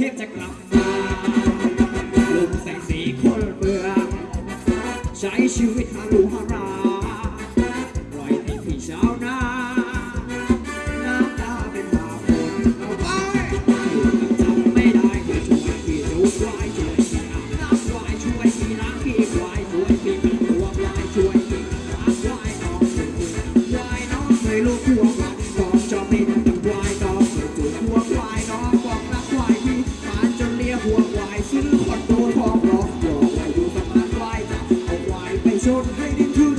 คิดจะกลับมาลุงแสงสีคนเบื่อใช้ชีวิตฮารุฮาร don't hate it too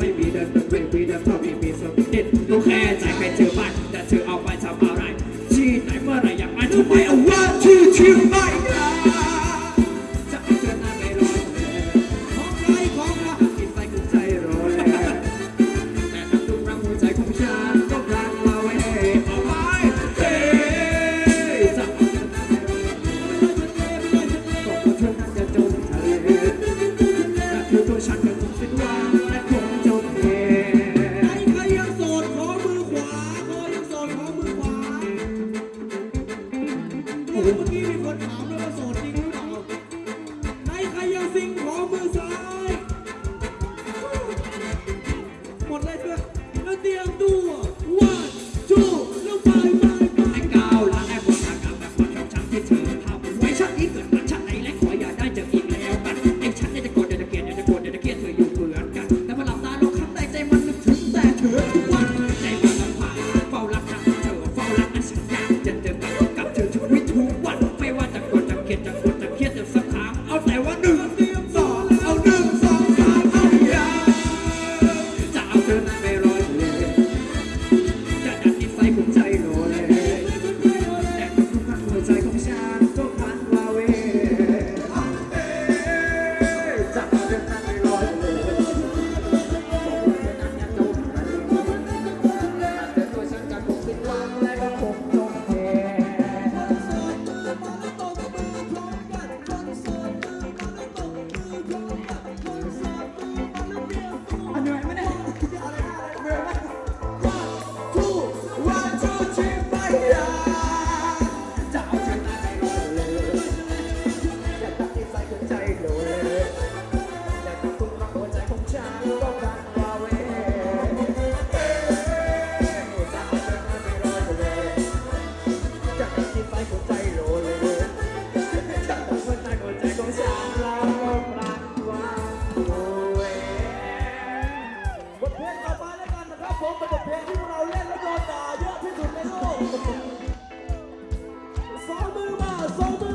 ไม่มีเดินไม่มีเดินเพราะมีมีสมิดต้องแค่ใจใครเจอบ้านแต่เธอเอาไปทำอะไรชี้ไหนเมื่อไรอยากไปทำไมเอา 度。folder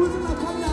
渦巻か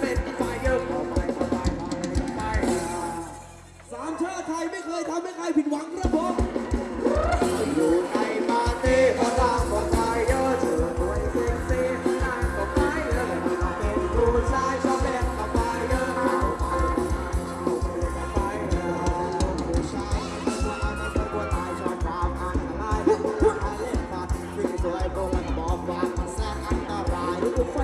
เสร็จอีกยเดียวาไปเข้าไปเข้าไปเข้สามชาติไทยไม่เคยทำให้ใครผิดหวังครับผมอยู่ในปาตี้ก็ตามก็ตายเยอะเจอตัวเซ็กซี่นางก็ไปยอลยมเป็นผู้ชายชอบเป็นเข้าไเยอะเข้าไรูดชายมันกลัวมัตายชอบความอัตายผู้ชาเล่นบัตรวิ่สวยโกงบอกว่ามันแสนอันตรายรู้ไฟ